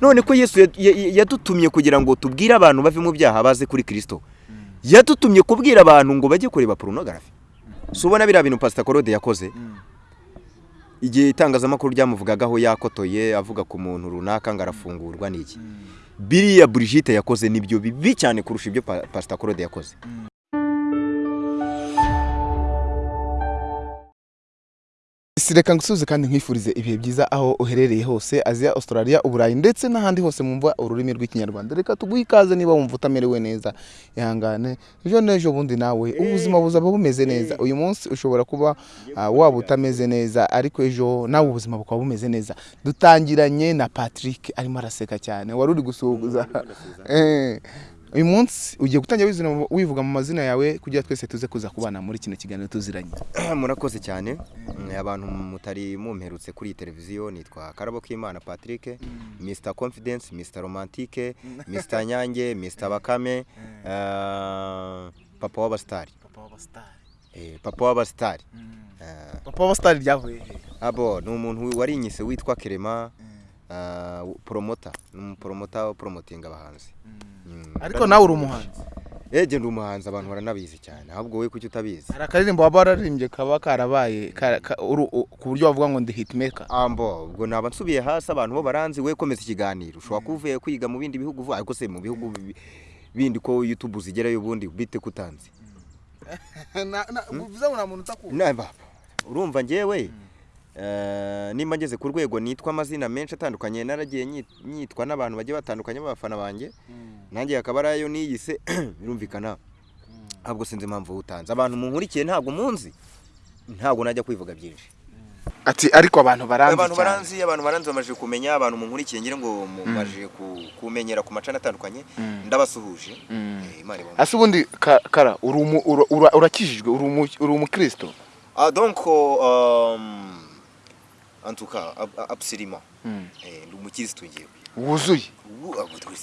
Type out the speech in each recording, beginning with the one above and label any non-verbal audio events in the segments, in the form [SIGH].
none ko yesu ya- ya- yadutumye kugira ngo tubwire abantu bave mu byaha baze kuri kirisito yadutumye kubwira abantu ngo bajye kureba porunogarafi. Si ubona biriya bintu pasita korode yakoze? Igihe itangazamakuru ryamuvugagaho yakotoye avuga ku muntu runaka ngo arafungurwa n'iki biriya burigite yakoze ni byo bibi cyane kurusha ibyo pa- pasita korode yakoze. Si reka ngusubize kandi nkwifurize ibihe byiza aho uherereye hose aziya australia uburayi ndetse n'ahandi hose mwumva ururimi rw'ikinyarwanda. Reka tuguhe ikaze niba wumva utamerewe neza. Ihangane. Ejo n'ejo bundi nawe. Ubuzima buzaba bumeze neza. Uyu munsi ushobora kuba ah, waba utameze neza ariko ejo nawe ubuzima bukaba bumeze neza. Dutangiranye na patrick arimo araseka cyane. Wari uri gusuhuza. Eh, uyu munsi ugiye gutangira wivuga mu mazina yawe kugira twese tuze kuza kubana muri kino kiganiro tuziranye. [CLEARS THROAT] Murakoze cyane. Mm, abantu mutari mumperutse kuri iyi televiziyo nitwa karabo k'imana patrick mr confidence mr romantique mr nyange mr bakame eh, papa w'abasitari Eh, papa w'abasitari Eh, papa w'abasitari ryavuye he? Abo ni umuntu warinyise witwa kerema. Eh, promota ni umupromota uporomotinga abahanzi. Mm, ariko nawe uri umuhanzi? Ege ndi umuhanzi abantu baranabizi cyane. Ahubwo we kuki utabizi? Hari akaririmbo waba wararirimbye kaba karabaye ku buryo bavuga ngo ndi hitmaker. Ambo ubwo naba nsubiye hasi abantu bo baranzi we komeza ikiganiro ushobora kuba uvuye kwiga mu bindi bihugu vuba ariko se mu bihugu bi- bindi ko youtube zigerayo ubundi bite kutanzi bivuze [LAUGHS] ngo nta muntu utakunda Naba, urumva njyewe. Eh, nimba ngeze ku rwego nitwa amazina menshi atandukanye naragiye nyi- nyitwa n'abantu bagiye batandukanye b'abafana banjye nanjye hakaba ari ayo niyise [CLEARS THROAT] birumvikana. Ahubwo sinzi impamvu utanze. Abantu munkurikiye ntabwo munzi ntabwo najya kwivuga byinshi. Ati ariko abantu baranzi abantu baranzi abantu baranzi bamaze kumenya abantu munkurikiye ngira ngo mumaje ku- kumenyera ku macana atandukanye ndabasuhuje. Eh, ase ubundi ka- kara urakijijwe uri umukristo Ah, donc, euh, en tout cas, ab- absolument. Ndi umukirisitu ngewe. wuzuye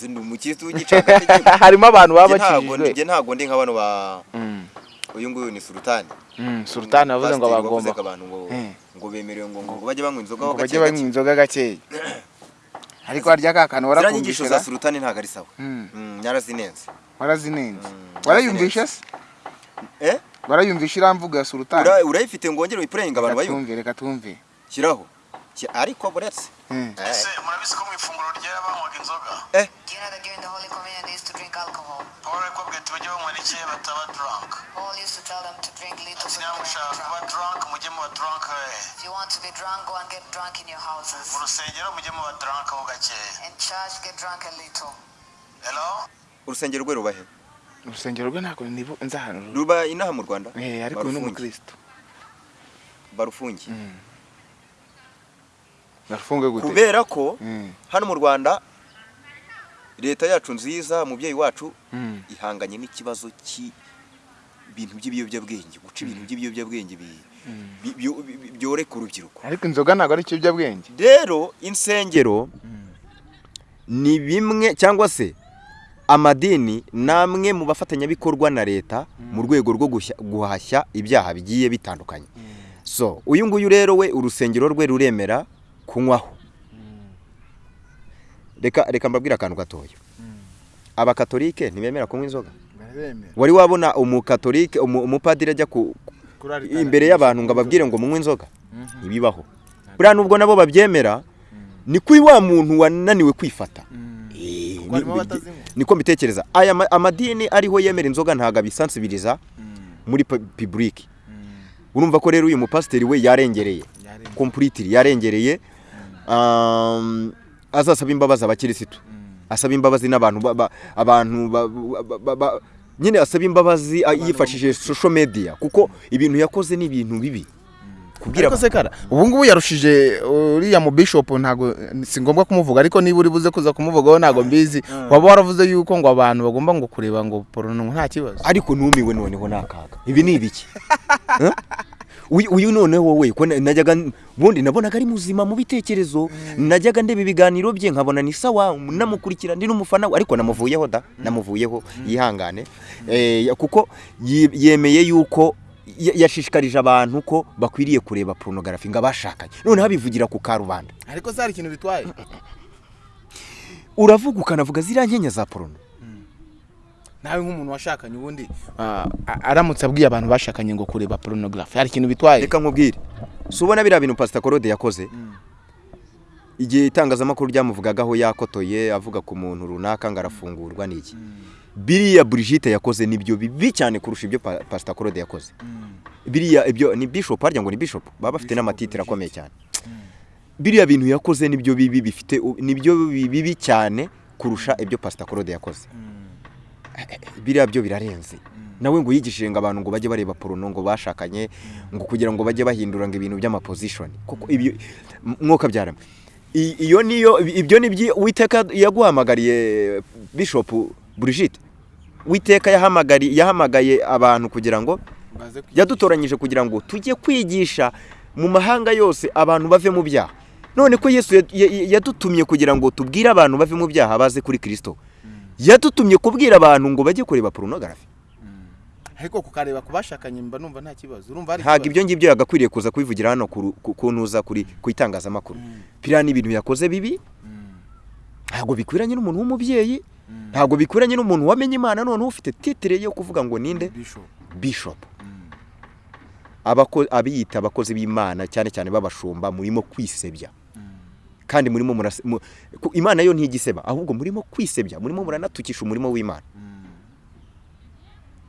ndi umukirisitu w'igicagategeko. harimo abantu baba bakijijwe ntabwo ndi nka bano ba uyu nguyu ni sultani. Sultani wavuze ngo bagomba abantu ngo bemerewe ngo ngo bajye banywa inzoga ho bajye banywa inzoga gakeya [COUGHS] ariko harya ka kantu warakumvishira za sultani ntabwo ari sawa. Mm. Mm, Nyarazinenze. warazinenze warayumvishe se Eh? warayumvishe iriya mvugo ya sultani Ura- urayifite ngo wongere uyipurayinga abantu bayumve. reka twumve Shyiraho. Ariko buretse. Mm. Eh. ese murabizi ko mu ifunguro ryera banywaga inzoga paul ati bajye banywa rike bataba drunk Paul used to tell them to drink little so they niba won't mushaka be kuba drunk. mujye muba drunk mu rusengero mujye muba drunk ho gakeya Urusengero rwe rubahe? urusengero rwe ntabwo nzi ahantu. Ruba inaha mu Rwanda? Eh, ariko uyu ni umukristo Barufungi. Kubera ko Mm. hano mu rwanda leta yacu nziza umubyeyi wacu Mm. ihanganye n'ikibazo cy'ibintu by'ibiyobyabwenge guca ibintu by'ibiyobyabwenge bi- bi- byo- bi- byoreka urubyiruko ariko inzoga ntabwo ari ikiyobyabwenge. Rero insengero ni bimwe cyangwa se amadini ni amwe mu bafatanyabikorwa na leta mu rwego rwo guhashya ibyaha bigiye bitandukanye. So uyu nguyu rero we urusengero rwe ruremera kunywaho reka reka mbabwire akantu gatoya. Abakatolike ntibemera kunywa inzoga? Wari wabona umukatolike umu- umupadiri ajya ku imbere y'abantu ngo ababwire ngo munywe inzoga? Ntibibaho. Buriya nubwo nabo babyemera ni kuri wa muntu wananiwe kwifata. Eh, niko mbitekereza. Aya ma- amadini ariho yemera inzoga ntabwo abisansibiriza muri pibulike urumva ko rero uyu mupasiteri we yarengereye. Kompuriti yarengereye. Azasaba imbabazi abakirisitu. Asaba imbabazi n'abantu ba- ba- abantu ba- ba- ba- ba- nyine asaba imbabazi yifashishije social media kuko ibintu yakoze ni ibintu bibi kubwira ariko se kara ubu ngubu yarushije uriya mu bishop ntabwo si ngombwa kumuvuga ariko niba uri buze kuza kumuvugaho ntabwo mbizi. Waba waravuze yuko ngo abantu bagomba ngo kureba ngo porono nta kibazo. Ariko numiwe noneho ni akaga ibi ni ibiki? [LAUGHS] Eh? Uyu noneho wowe ko na- najyaga ubundi nabonaga ari muzima mu bitekerezo. Najyaga ndeba ibiganiro bye nkabona ni sawa namukurikira ndi n'umufana we ariko namuvuyeho da namuvuyeho yihangane. Eh, kuko yemeye yuko ya- yashishikarije abantu ko bakwiriye kureba porunogarafi ngo abashakanye. Noneho abivugira ku karubanda. Ariko se hari ikintu bitwaye. Uravuga ukanavuga ziriya nkenya za porono nawe nk'umuntu washakanye ubundi ah, aramutse abwiye abantu bashakanye ngo kureba porunogarafi hari ikintu bitwaye? Reka nkubwire. Si ubona biriya bintu pasita korode yakoze? Igihe itangazamakuru ryamuvugagaho yakotoye avuga ku muntu runaka ngo arafungurwa n'iki biriya burigite yakoze ni byo bibi cyane kurusha ibyo pa- pasita korode yakoze. Biriya ibyo ni bishop harya ngo ni bishop baba bafite n'amatitire akomeye cyane. Biriya bintu yakoze ni byo bibi bifite ni byo bibi cyane kurusha ibyo pasita korode yakoze. Biriya byo birarenze. Nawe ngo yigishije ngo abantu ngo bajye bareba porono ngo bashakanye ngo kugira ngo bajye bahindura ngo ibintu by'amapozishoni kuko ibyo mwuka byarama iyo niyo ibyo ni witeka yaguhamagariye bishop Brigitte. Witeka yahamagaye abantu kugira ngo yadutoranyije kugira ngo tujye kwigisha mu mahanga yose abantu bave mu byaha. None ko yesu ya- ya- yadutumye kugira ngo tubwire abantu bave mu byaha baze kuri kirisito yadutumye kubwira abantu ngo bajye kureba porunogarafi. Ariko kukareba ku bashakanye mba numva nta kibazo. Urumva hari ntabwo ibyo ngibyo yagakwiriye kuza kubivugira hano ku ru- ku- ku ntuza kuri ku itangazamakuru. Biriya ni ibintu yakoze bibi? Ntabwo bikwiranye n'umuntu w'umubyeyi? Ntabwo bikwiranye n'umuntu wamenye imana noneho ufite titire yo kuvuga ngo ninde? Bishop. Bishop. Abako- abiyita abakozi b'imana cyane cyane b'abashumba murimo kwisebya. Kandi murimo imana yo ntigiseba ahubwo murimo kwisebya murimo muranatukisha umurimo w'imana.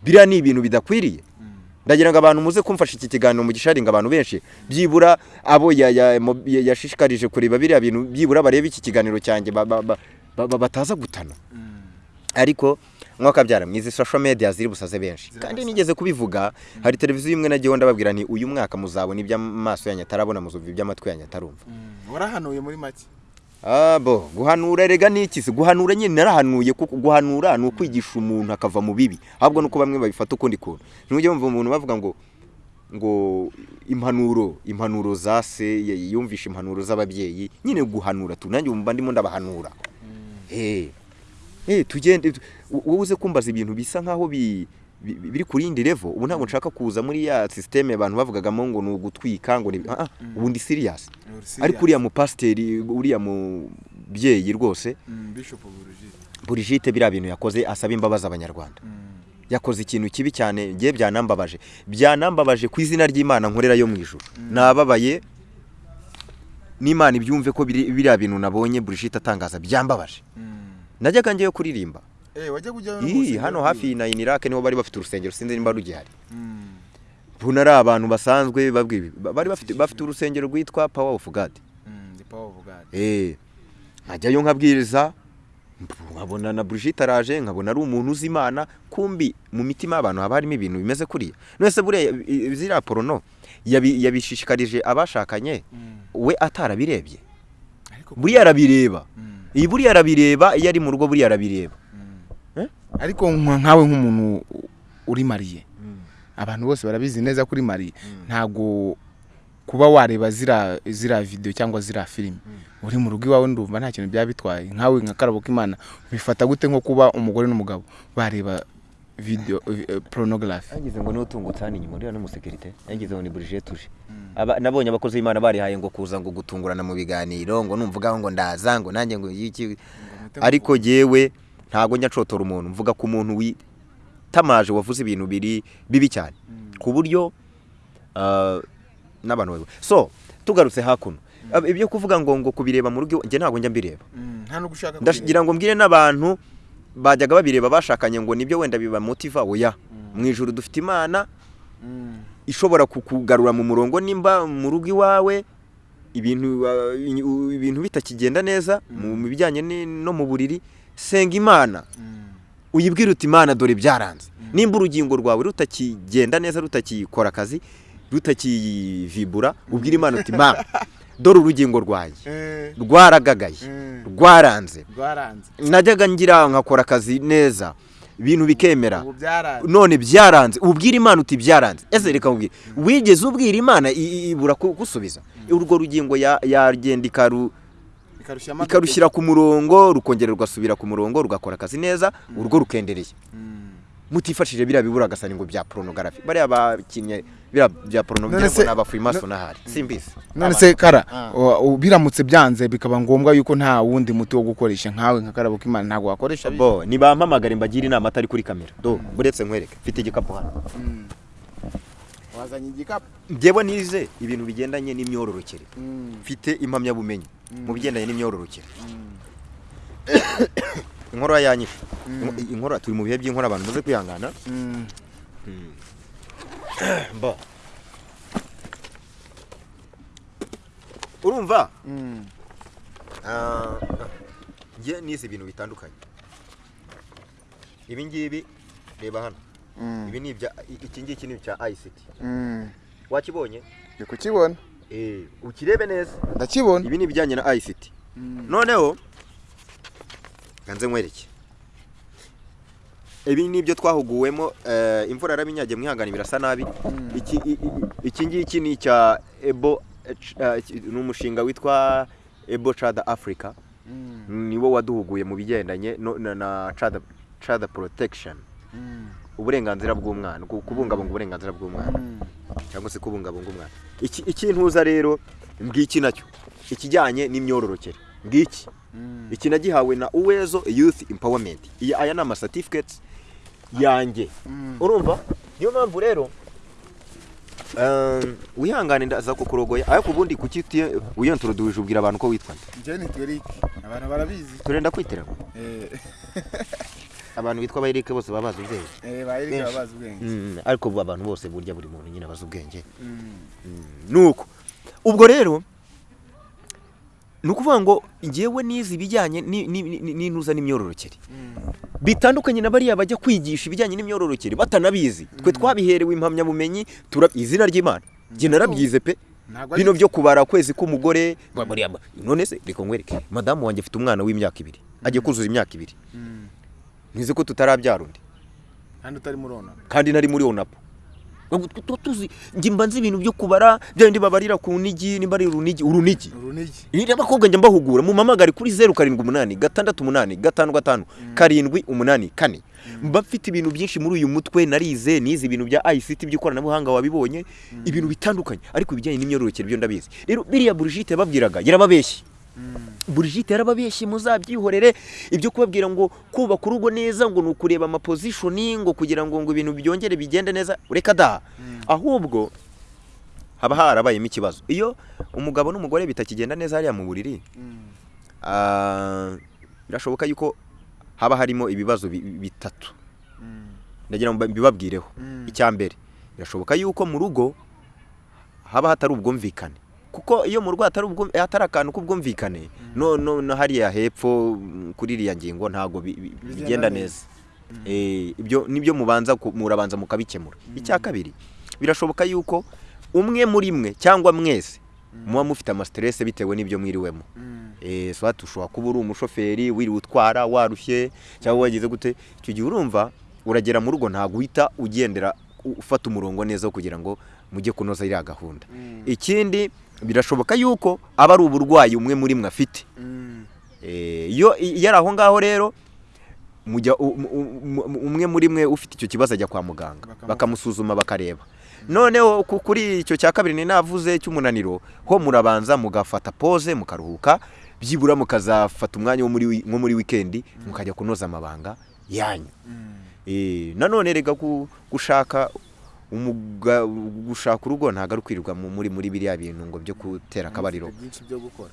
Biriya ni ibintu bidakwiriye. Ndagira ngo abantu muze kumfasha iki kiganiro mu gisharinga abantu benshi byibura abo yashishikarije kureba biriya bintu byibura barebe iki kiganiro cyanjye ba- ba- ba- ba- ba- bataza gutana. Ariko mwaka byara mwizi social media ziri busaze benshi. Kandi nigeze kubivuga hari televiziyo imwe nagiyeho ndababwira ni uyu mwaka muzabona iby'amaso yanyu atarabona muzumva iby'amatwi yanyu atarumva warahanuye muri make? Abo guhanura rega ni iki se? Guhanura nyine narahanuye kuko guhanura ni ukwigisha umuntu akava mu bibi. Ahubwo nuko bamwe babifata ukundi kuntu. Ntujya wumva umuntu bavuga ngo ngo impanuro impanuro za se yumvisha impanuro z'ababyeyi. Nyine guhanura tu nanjye wumva ndimo ndabahanura. Eh eh tugende tu- wowe uze kumbaza ibintu bisa nkaho bi bi- biri ku yindi level. Ubu ntabwo nshaka kuza muri ya systeme abantu bavugagamo ngo ni ugutwika ngo ni ah ah, ubu ndi serious. Ariko uriya mupasiteri uriya mubyeyi rwose bishop burujite burigite biriya bintu yakoze asaba imbabazi abanyarwanda. Yakoze ikintu kibi cyane ngiye byanambabaje. Byanambabaje ku izina ry'imana nkorera yo mu ijoro nababaye n'imana ibyumve ko biri- biriya bintu nabonye burigite atangaza byambabaje. Najyaga njyeyo kuririmba. Eh hano hafi na inirake ni ho bari bafite urusengero sinzi nimba rugihari. Ubu ari abantu basanzwe bari bafite bafite urusengero rwitwa power of god. The power of god. Eh, nkajyayo nkabwiriza nkabona na Brigitte araje nkabona ari umuntu uzi imana kumbi mu mitima y'abantu haba harimo ibintu bimeze kuriya. None buriya ziriya porono yabi- yabishishikarije abashakanye we atarabirebye. Buriya arabireba. Iyi buriya arabireba iyo ari mu rugo buriya arabireba. Ariko nka- nkawe nk'umuntu uri mariye. Abantu bose barabizi neza kuri mariye. Ntabwo kuba wareba zira zira video cyangwa zira filime uri mu rugo iwawe ndumva nta kintu byaba bitwaye nkawe nka karabo k'imana bifata gute nko kuba umugore n'umugabo bareba video eh, pornography? Yagize ngo ni we utungutse hano inyuma uriya n'umusekirite yagize ngo ni Brigitte uje Aba- nabonye abakozi b'imana barihaye ngo kuza ngo gutungurana mu biganiro ngo numvugaho ngo ndaza ngo nanjye ngo iki ariko jyewe ntabwo njya nshotora umuntu mvuga ku muntu witamaje wavuze ibintu biri bibi cyane. Ku buryo ah, n'abantu so tugarutse hakuno Ab- ibyo kuvuga ngo ngo kubireba mu rugo njye ntabwo njya mbireba. Gushaka ndagira ngo mbwire n'abantu bajyaga babireba bashakanye ngo ni byo wenda biba motiva oya mu ijoro dufite imana ishobora kukugarura mu murongo nimba mu rugo iwawe ibintu uh, ibintu bitakigenda neza mu bijyanye no mu buriri senga imana. Uyibwire uti imana dore byaranze nimba urugingo rwawe rutakigenda neza rutakikora akazi rutakivibura ubwire imana uti imana dore urugingo rwanjye. Rwaragagaye rwaranze. Rwaranze. Najyaga ngira nkakora akazi neza ibintu bikemera. None byaranze. Ubwira imana uti byaranze. Ese reka nkubwire. Wigeze ubwira imana ibura ku- gusubiza urwo rugingo ya- yagenda ikaru. Ikarushyira ku murongo rukongera rugasubira ku murongo rugakora akazi neza urugo rukendereye Mm. mutifashije biriya bibura agasani ngo bya porunogarafi bariya bakinnye biriya bya ngo ni abafurimaso n'ahari. Simbizi. None se kara Ah. biramutse byanze bikaba ngombwa yuko nta wundi muti wo gukoresha nkawe nka karabo k'imana ntabwo wakoresha. Bo nibampamagare mbagire inama atari kuri kamera. Do buretse nkwereke. Mfite igikapu hano. Wazanye igikapu njyewe nize ibintu bigendanye n'imyororokere. Mfite impamyabumenyi mu bigendanye n'imyororokere. [COUGHS] Inkorora yanyishe Inko- inkorora turi mu bihe by'inkora abantu muze kwihangana. [COUGHS] Mba. Urumva? Ah, njye nize ibintu bitandukanye. Ibi ngibi reba hano. Ibi ni ibya iki ngiki ni icya ICT wakibonye? Ndi kukibona. Eh ukirebe neza. Ndakibona. Ibi ni ibijyanye na ICT noneho ganze nkwereke. Ibi ni ibyo twahuguwemo eh, imvura yarabinyagiye mwihangane birasa nabi. Iki ngiki ni icya ebo eh, ni umushinga witwa ebo chada africa. Niwo waduhuguye mu bigendanye na, chada protection. Uburenganzira bw'umwana ku- kubungabunga uburenganzira bw'umwana. Cyangwa se kubungabunga umwana. Iki ikintuza rero ngiki na cyo? Ikijyanye n'imyororokere. Ngiki? Iki nagihawe na uwezo youth empowerment. Aya ni amacertificates yanjye. Urumva? Niyo mpamvu rero um, wihangane ndaza kukurogoya. Ariko ubundi kuki utiye- wiyontoroduje ubwira abantu ko witwa nde? Njyewe ni twerike abantu barabizi. Turenda kwiterana [LAUGHS] abantu bitwa abayirike bose baba bazi ubwenge. Bayirike Benshi. baba bazi ubwenge. Mm, ariko abantu bose burya buri muntu nyine abazi ubwenge. Nuko ubwo rero ni ukuvuga ngo ngewe nize ibijyanye ni- ni- ni- n'intuza n'imyororokere. Bitandukanye na bariya bajya kwigisha ibijyanye n'imyororokere batanabizi. Twe twabiherewe impamyabumenyi izina ry'imana. Njye narabyize pe. Bino byo. kubara kwezi k'umugore none se reka nkwereke. Madamu wanjye afite umwana w'imyaka ibiri. Agiye kuzuza imyaka ibiri. Ntizi ko tutarabyara undi. Kandi utari murona kandi nari muri njye mba nzi ibintu byo kubara bya bindi babarira ku nigi nimba ari urunigi. Urunigi. Abakobwa njya mbahugura mu mamagare kuri zeru karindwi umunani gatandatu umunani gatanu gatanu karindwi umunani kane. Mba mfite ibintu byinshi muri uyu mutwe narize nize ibintu bya ICT by'ikoranabuhanga wabibonye ibintu bitandukanye. Ariko ibijyanye n'imyororokere byo ndabizi. Rero biriya Brigitte yababwiraga yarababeshye. Brigitte yarababeshye muzabyihorere. Ibyo kubabwira ngo kubaka urugo neza ngo ni ukureba amapozishoni ngo kugira ngo ngo ibintu byongere bigende neza reka da. Ahubwo haba harabayemo ikibazo. Iyo umugabo n'umugore bitakigenda neza hariya mu buriri ah, birashoboka yuko haba harimo ibibazo bi- bitatu. Ndagira ngo mbibabwireho. Icya mbere birashoboka yuko mu rugo haba hatari ubwumvikane. Kuko iyo mu rugo hatari akantu k'ubwumvikane. No no hariya hepfo mm, kuri iriya ngingo ntabwo bi- bi- Bigenda neza. neza. Eh, ibyo ni byo mubanza murabanza mukabikemura. Icya kabiri birashoboka yuko umwe muri mwe cyangwa mwese muba mufite amasiterese bitewe n'ibyo mwiriwemo. Eh swat ushobora kuba uri umushoferi wiriwe utwara warushye cyangwa wagize gute. Icyo gihe urumva uragera mu rugo ntabwo uhita ugendera ufata umurongo neza kugira ngo mujye kunoza iriya gahunda. Ikindi birashoboka yuko aba ari uburwayi umwe muri mwe afite. Eh, iyo iyo ari aho ngaho rero umwe muri mwe ufite icyo kibazo ajya kwa muganga. Bakamu- bakamusuzuma bakareba. Noneho ku- kuri icyo cya kabiri ni navuze cy'umunaniro ho murabanza mugafata pose mukaruhuka byibura mukazafata umwanya wo muri wi- nko muri wikendi mukajya kunoza amabanga yanyu. Eh, nanone rega gu- gushaka gushaka urugo ntabwo ari ukwirirwa mu- muri muri biriya bintu ngo byo gutera akabariro.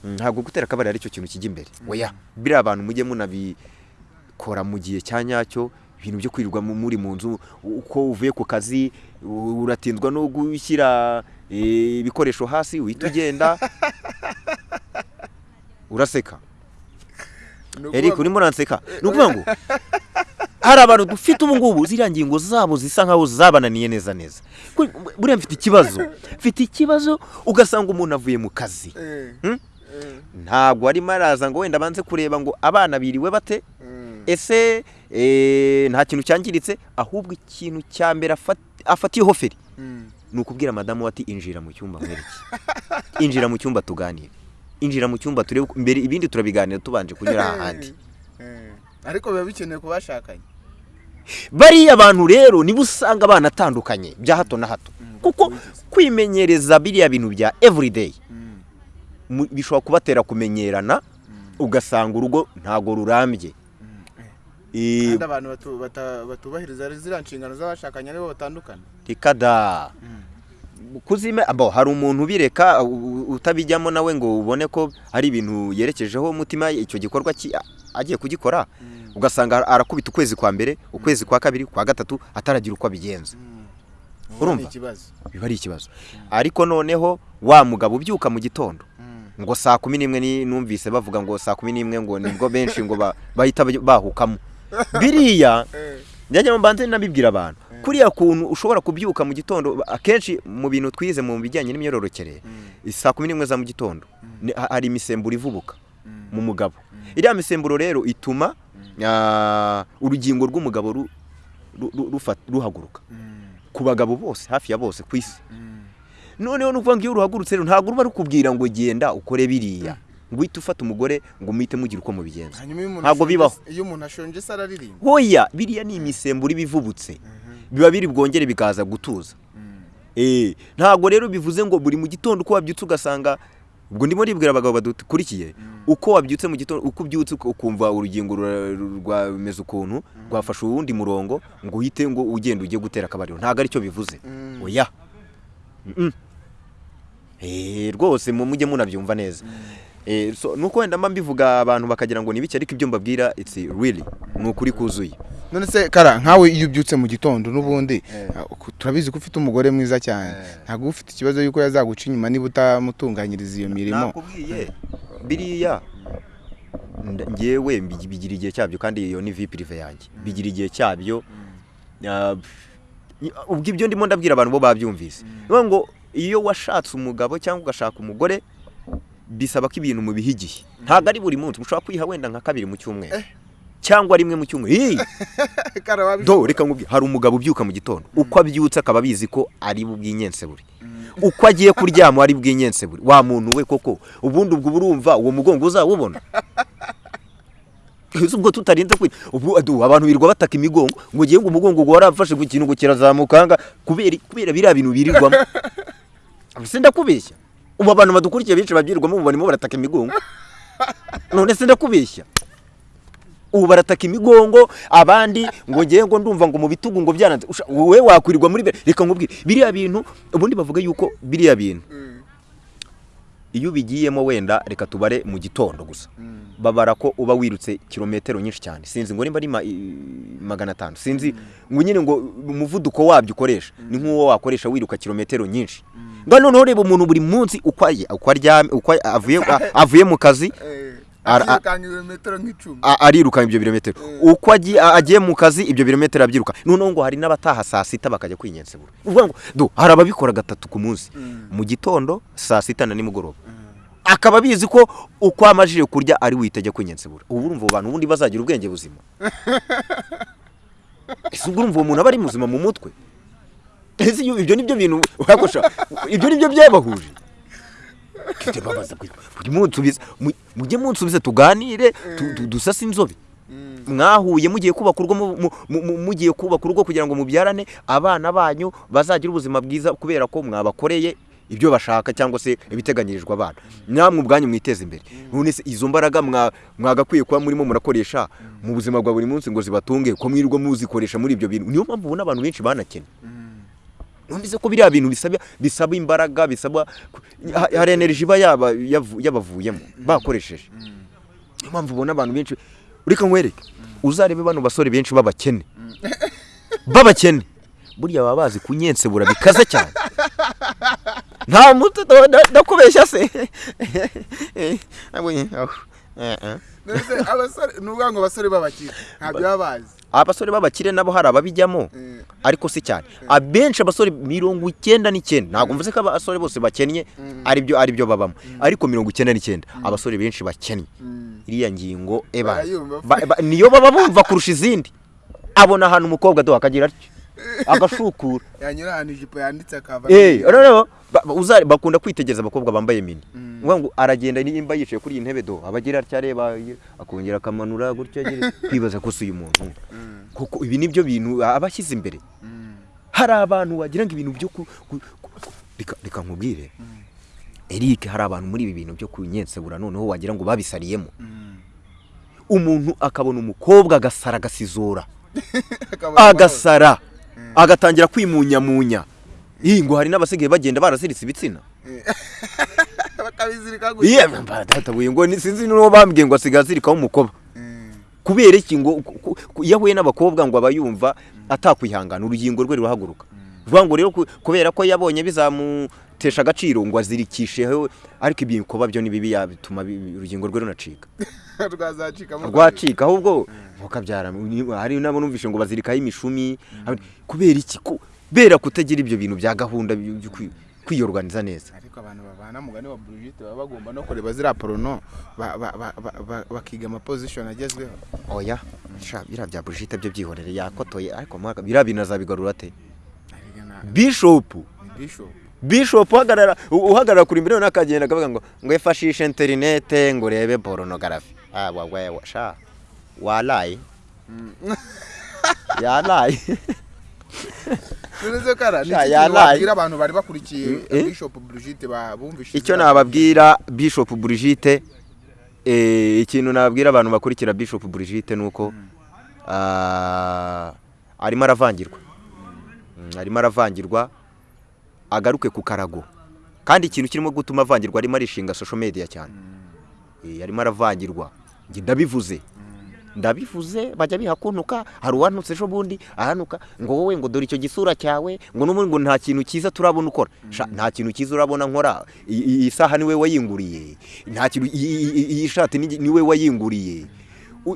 Mm, ntabwo gutera akabariro ari cyo kintu kijya imbere. Oya biriya abantu mujye munabikora mu gihe cya nyacyo ibintu byo kwirirwa mu- muri mu nzu uko uvuye ku kazi uratindwa no gushyira eh, ibikoresho hasi uhita ugenda. [LAUGHS] Uraseka. Eric urimo uranseka? Ni ukuvuga ngo [LAUGHS] hari abantu dufite ubu ngubu ziriya ngingo zabo zisa nkaho zabananiye neza neza. Buriya mfite ikibazo. Mfite ikibazo ugasanga umuntu avuye mu kazi. Hmm? ntabwo arimo araza ngo wenda abanze kureba ngo abana biriwe bate? Ese eh, nta kintu cyangiritse? Ahubwo ikintu cya mbere afat- afatiyeho feri ni ukubwira madamu we ati injira mu cyumba nkwereke. Injira mu cyumba tuganire. Injira mu cyumba turebe mbere ibindi turabiganira tubanje kunyura ahandi. Ariko biba bikenewe ku bashakanye. Bariya bantu rero nibo usanga banatandukanye bya hato na hato. Kuko kwimenyereza biriya bintu bya everyday mu- bishobora kubatera kumenyerana ugasanga urugo ntago rurambye. Eh, kandi abantu batubahiriza ziriya nshingano z'abashakanye ari bo batandukana. Reka da. Kuzime abo hari umuntu ubireka utabijyamo nawe ngo ubone ko hari ibintu yerekejeho umutima icyo gikorwa agiye kugikora ugasanga arakubita ukwezi kwa mbere ukwezi kwa kabiri kwa gatatu ataragira uko abigenza. Urumva? ni ikibazo. Biba ari ikibazo. Ariko noneho wa mugabo ubyuka mu gitondo ngo saa kumi n'imwe ni- numvise bavuga ngo saa kumi n'imwe ngo ni bwo benshi ngo ba- bahita bahukamo [LAUGHS] biriya njya mbanze nabibwira abantu. Kuriya kuntu ushobora kubyuka mu gitondo akenshi mu bintu twize mu bijyanye n'imyororokere saa kumi n'imwe za mu gitondo ha- hari imisemburo ivubuka mu mugabo. Iriya misemburo rero ituma ah, urugingo rw'umugabo ruhaguruka. Ku bagabo bose hafi ya bose ku isi. Noneho ni ukuvuga ngo iyo ruhagurutse rero ntabwo ruba rukubwira ngo genda ukore biriya. Ngo uhite ufata umugore ngo muhite mugira uko mubigenza. Ntabwo bibaho. iyo umuntu ashonje se araririmba. Hoya biriya ni imisemburo iba ivubutse. Biba biri bwongere bikaza gutuza. Eh, ntabwo rero bivuze ngo buri mu gitondo uko wabyutse ugasanga ubwo ndimo nibwira abagabo badukurikiye uko wabyutse mu gitondo uko ubyutse ukumva urugingo rwameze ukuntu rwafashe uwundi murongo ngo uhite ngo ugende ujye gutera akabariro. Ntabwo ari cyo bivuze. Oya. Eh, rwose mu mujye munabyumva neza. Nuko wenda mba mbivuga abantu bakagira ngo ni bike ariko ibyo mbabwira it's really ni ukuri kuzuye. None se kara nkawe iyo ubyutse mu gitondo n'ubundi uh, ku- turabizi ko ufite umugore mwiza cyane. Ntabwo uba ufite ikibazo y'uko yazaguca inyuma niba utamutunganyiriza iyo mirimo. Nakubwiye biriya mbi- bigira igihe cyabyo kandi iyo ni vi pirive yanjye. Bigira igihe cyabyo Ah, ubwo ibyo ndimo ndabwira abantu bo babyumvise. Niyo ngo iyo washatse umugabo cyangwa ugashaka umugore bisaba ko ibintu mubiha igihe. Ntabwo ari buri munsi. Mushobora kwiha wenda nka kabiri mu cyumweru. Cyangwa rimwe mu cyumweru. [LAUGHS] Do reka nkubwire. Hari umugabo ubyuka mu gitondo. Uko abyutse akaba abizi ko ari bubwinyensebure uko agiye kuryama ari bwinyensebure wa muntu we koko? Ubundi ubwo urumva uwo mugongo uzawubona. Ubwo tutarinze kwi ubu adu abantu birirwa bataka imigongo. Ngo ngiye ngo umugongo ngo warafashe ku kintu ngo kirazamukanga. Kubera biriya bintu birirwamo. [LAUGHS] Ndakubeshya ubu abantu badukurikiye benshi babyirirwamo ubu barimo barataka imigongo. [LAUGHS] None se ndakubeshya? Ubu barataka imigongo abandi ngo ngiye ngo ndumva ngo mu bitugu ngo byaranze Usha- wowe wakwirirwa muri reka nkubwire. Biriya bintu ubundi bavuga yuko biriya bintu. Iyo ubigiyemo wenda reka tubare mu gitondo gusa. Babara ko uba wirutse kilometero nyinshi cyane. Sinzi ngo nimba ari magana atanu. Sinzi ngo nyine ngo umuvuduko wabyo ukoresha ni nk'uwo wakoresha wiruka kilometero nyinshi. Noneho reba umuntu buri munsi uko avuye [LAUGHS] avuye mu kazi Eh, Ara- akirukanga ibirometero nk'icumi. a- ariruka ibyo birometero. Uko agiye mu kazi ibyo birometero abyiruka. Noneho ngo hari n'abataha saa sita bakajya do hari ababikora gatatu ku munsi. Mu gitondo saa sita na nimugoroba. Akaba abizi ko uko amajije kurya ari buhite ajya kwinyensebura. Ubu urumva abo bantu ubundi bazagira ubwenge buzima. [LAUGHS] Ese ubwo urumva uwo muntu aba ari muzima mu mutwe? Ese ibyo ni byo bintu wakosha. Ibyo ni byo byabahuje. Kite babaza kwe, mujye munsubiza tuganire tu- tu- dusase inzobe. Mwahuye mugiye kubaka mu- mugiye kubaka urugo kugira ngo mubyarane abana banyu bazagira ubuzima bwiza kubera ko mwabakoreye ibyo bashaka cyangwa se ibiteganyirijwe abana. Namwe ubwanyu mwiteza imbere. Izo mbaraga mwa- mwagakwiye kuba murimo murakoresha mu buzima bwa buri munsi ngo zibatunge ko mwirirwa muzikoresha muri ibyo bintu. Niyo mpamvu ubona abantu benshi banakennye. Numvise ko biriya bintu bisaba bisaba imbaraga bisaba ha- hari energy iba yabavuyemo bakoresheje. Niyo mpamvu ubona abantu benshi reka nkwereke uzarebe bano basore benshi b'abakene. B'abakene. Burya baba bazi kunyensebura bikaze cyane. Nta nda- ndakubeshya se. Nabonye, aho. Eh, eh. Se abasore ni ngo abasore b'abakire ntabyo baba bazi. Abasore b'abakire nabo hari ababijyamo? Eh, ariko si cyane. Abenshi abasore mirongo icyenda n'icyenda. Ntabwo mvuze ko abasore bose bakennye ari byo ari byo babamo. Ariko mirongo icyenda n'icyenda. Abasore benshi bakennye. Mm. iriya ngingo eba niyo baba bumva kurusha izindi. Abona ahantu umukobwa do akagira atyo. [LAUGHS] Agashukura yanyura ahantu ijipo yanditse akava bakunda kwitegereza abakobwa bambaye mini. Uvuga ngo aragenda nimba yicaye kuri iyi ntebe do. Abagira atya areba akongera akamanura gutya [LAUGHS] kwibaza ko si uyu muntu. Kuko ibi ni byo bintu aba ashyize imbere. Hari abantu wagira ngo ibintu byo reka nkubwire. Eric hari abantu muri ibi bintu byo kunyensebura noneho wagira ngo babisariyemo umuntu akabona umukobwa agasara agasizora. [LAUGHS] Agasara. Agatangira kwimunyamunya. Ngo hari n'abasigaye bagenda baraziritse ibitsina. [LAUGHS] Bakabizirika iye databuye ngo ni- sinzi n'uwo bambwiye ngo asigaye azirikaho umukoba kubera iki ngo iyo ahuye n'abakobwa ngo aba yumva atakwihangana urugingo rwe rurahaguruka vuga ngo rero ku- kubera ko yabonye bizamutesha agaciro ngo azirikisheho ariko ibikoba byo ni bibi yabituma bi- urugingo rwe runacika. [LAUGHS] Rwacika ahubwo mukabyara hari nabo numvishe ngo bazirikaho imishumi. Kubera iki kubera kutagira ibyo bintu bya gahunda byo byo kwi- kwiyorganiza neza. Ariko abantu babana mugani wa Brigitte baba bagomba no kureba ziriya porono ba- ba- ba- ba- ba- bakiga amapozishoni agezweho. Oya biriya bya Brigitte byo byihorere yakotoye ariko biriya bintu azabigarura ate? Ariko na- bishop. Ni bishop. Bishop uhagarara kuri imbere n'akagenda akavuga ngo ngo efashishe interinete ngo urebe porunogarafi ah wawe [LAUGHS] abantu bari bakurikiye Eh? bishop Brigitte bumvise icyo nababwira bishop Brigitte eh, ikintu nababwira abantu bakurikira bishop Brigitte ni uko ah, arimo aravangirwa. Mm, arimo aravangirwa agaruke ku karago. Kandi ikintu kirimo gutuma avangirwa arimo arishinga social media cyane. Eh, arimo aravangirwa. Ndabivuze. Ndabivuze bajya bihakuntuka hari uwantutse ejo bundi ahanuka ngo wowe ngo dore icyo gisura cyawe ngo n'ubundi ngo nta kintu cyiza turabona ukora. Sha, nta kintu cyiza urabona nkora. Iyi saha ni we wayinguriye. Nta kintu iyi shati ni- ni we wayinguriye.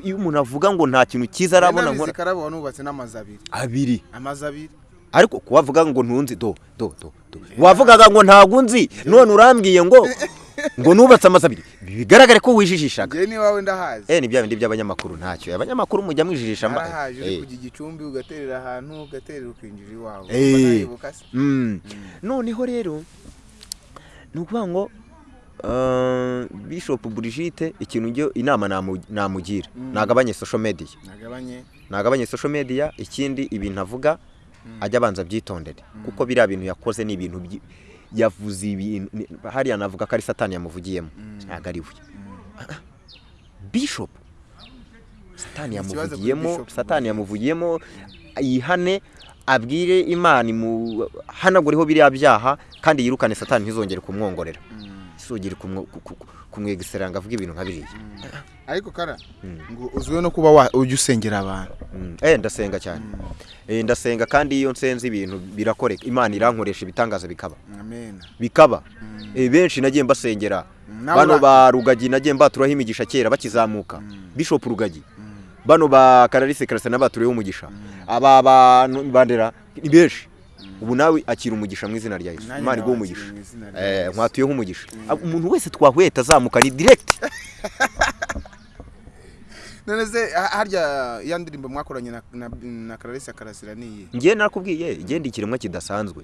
Iyo umuntu avuga ngo nta kintu cyiza arabona nkora. Nubatse n'amazu abiri. Abiri. Amazu abiri. Ariko kuwavuga ngo ntunzi do do do wavugaga ngo ntago nzi. None urambwiye ngo [LAUGHS] ngo nubatse amazu abiri bigaragare ko wijijishaga. Njyewe niwawe ndahazi. Eh ni bya bindi by'abanyamakuru ntacyo. Abanyamakuru mujya mwijijisha mba- uri eh. kujya igicumbi ugaterera ahantu ugaterera ukinjira iwawe. Eh. Mm. noneho rero ni ukuvuga ngo uh, bishop Brigitte ikintu njye inama namu- namugira. Nagabanye social media. Nagabanye. Nagabanye social media ikindi ibintu avuga ajya abanza abyitondere. Kuko biriya bintu yakoze ni ibintu yavuze ibintu hariya navuga ko ari satani yamuvugiyemo. Ntabwo ari we [CLEARS THROAT] bishop. Satani yamuvugiyemo satani yamuvugiyemo yihane abwire imana imuhanagureho biriya byaha kandi yirukane satani ntizongere kumwongorera. Isogere kumwegisera ngo avuge ibintu nka biriya. Ariko kara Mm. ngo uzwiho no kuba ujya usengera abantu. Mm. eh ndasenga cyane. Eh ndasenga kandi iyo nsenze ibintu birakoreka imana irankoresha ibitangaza bikaba. Bikaba. Eh benshi nagiye mbasengera. Bano ba rugagi nagiye mbaturaho imigisha kera bakizamuka. Bishop rugagi. Bano ba kararisi karasa n'abatureho umugisha. Aba bandera ni benshi. Ubu nawe akira umugisha mu izina rya Yesu. Imana iguha umugisha eh Yesu. nkwatuyeho umugisha umuntu wese twahuye tazamuka ni direct. [LAUGHS] None se harya ya ndirimbo mwakoranye na na, na Clarisse Karasira niyi ngiye nakubwiye igenda ikiremwa kidasanzwe.